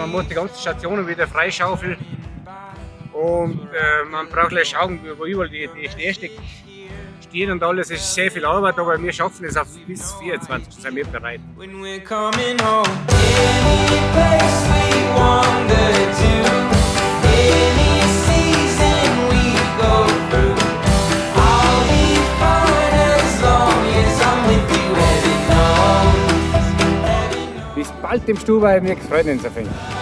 man muss die ganzen Stationen wieder freischaufeln. Und äh, man braucht gleich schauen, wo überall die, die Schneestück stehen und alles. Es ist sehr viel Arbeit, aber wir schaffen es auf bis 24. sind wir bereit. Bis bald im Stubai, wir freuen uns auf round.